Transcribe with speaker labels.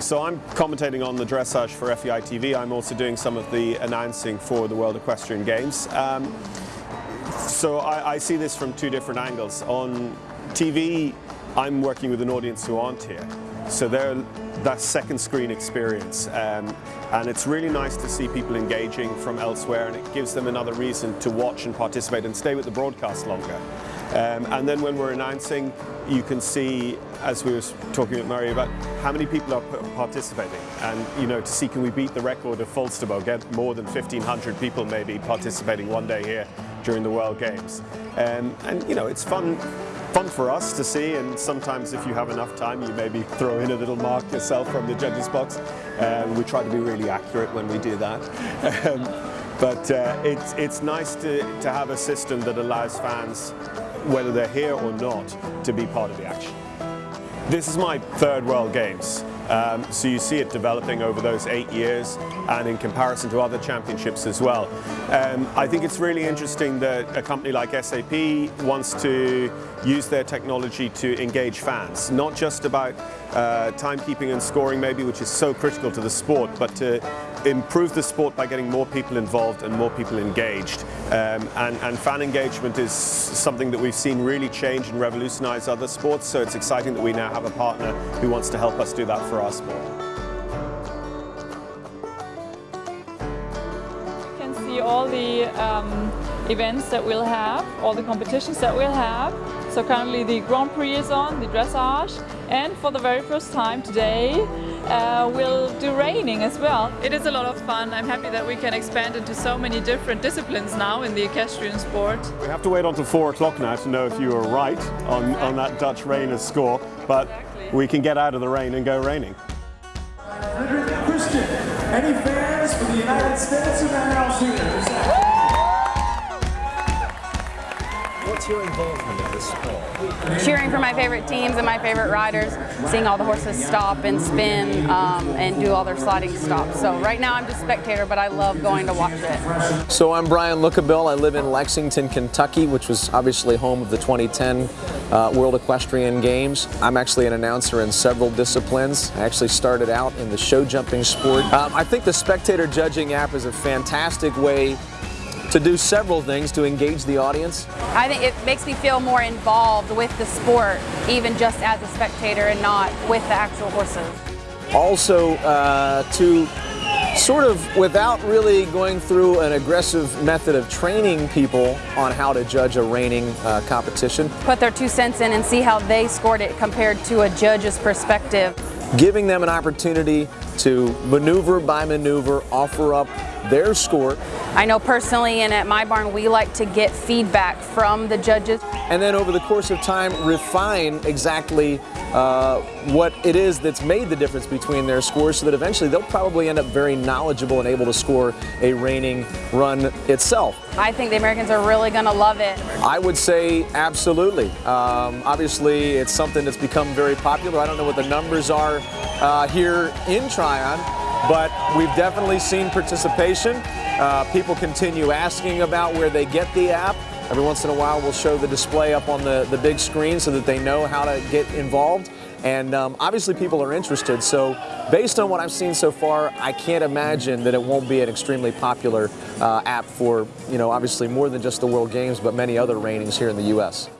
Speaker 1: So I'm commentating on the dressage for FEI TV. I'm also doing some of the announcing for the World Equestrian Games. Um, so I, I see this from two different angles. On TV, I'm working with an audience who aren't here. So they're that second screen experience. Um, and it's really nice to see people engaging from elsewhere and it gives them another reason to watch and participate and stay with the broadcast longer. Um, and then when we're announcing, you can see, as we were talking with Murray, about how many people are participating. And, you know, to see can we beat the record of Falsterbo, get more than 1,500 people maybe participating one day here during the World Games. Um, and, you know, it's fun fun for us to see and sometimes if you have enough time you maybe throw in a little mark yourself from the judges box. Um, we try to be really accurate when we do that. Um, but uh, it's, it's nice to, to have a system that allows fans whether they're here or not, to be part of the action. This is my third World Games. Um, so you see it developing over those eight years and in comparison to other championships as well. Um, I think it's really interesting that a company like SAP wants to use their technology to engage fans, not just about uh, timekeeping and scoring maybe, which is so critical to the sport, but to improve the sport by getting more people involved and more people engaged. Um, and, and, fan engagement is something that we've seen really change and revolutionize other sports, so it's exciting that we now have a partner who wants to help us do that for our sport.
Speaker 2: You can see all the um, events that we'll have, all the competitions that we'll have. So currently the Grand Prix is on, the dressage, and for the very first time today uh, we'll do reining as well. It is a lot of fun. I'm happy that we can expand into so many different disciplines now in the equestrian sport.
Speaker 1: We have to wait until four o'clock now to know if you were right on, exactly. on that Dutch reiner's score, but exactly. we can get out of the rain and go reining.
Speaker 3: Frederick Christian, any fans for the United States of America?
Speaker 4: What's your involvement in this sport?
Speaker 5: Cheering for my favorite teams and my favorite riders, seeing all the horses stop and spin um, and do all their sliding stops. So right now I'm just spectator, but I love going to watch it.
Speaker 4: So I'm Brian Lookabill. I live in Lexington, Kentucky, which was obviously home of the 2010 uh, World Equestrian Games. I'm actually an announcer in several disciplines. I actually started out in the show jumping sport. Um, I think the spectator judging app is a fantastic way to do several things to engage the audience?
Speaker 5: I think it makes me feel more involved with the sport, even just as a spectator and not with the actual horses.
Speaker 4: Also, uh, to sort of without really going through an aggressive method of training people on how to judge a reining uh, competition.
Speaker 5: Put their two cents in and see how they scored it compared to a judge's perspective.
Speaker 4: Giving them an opportunity to maneuver by maneuver, offer up their score.
Speaker 5: I know personally and at my barn we like to get feedback from the judges.
Speaker 4: And then over the course of time refine exactly uh, what it is that's made the difference between their scores so that eventually they'll probably end up very knowledgeable and able to score a reining run itself.
Speaker 5: I think the Americans are really going to love it.
Speaker 4: I would say absolutely. Um, obviously it's something that's become very popular. I don't know what the numbers are uh, here in Tryon, but we've definitely seen participation. Uh, people continue asking about where they get the app. Every once in a while we'll show the display up on the, the big screen so that they know how to get involved. And um, obviously people are interested, so based on what I've seen so far, I can't imagine that it won't be an extremely popular uh, app for, you know, obviously more than just the World Games, but many other reinings here in the U.S.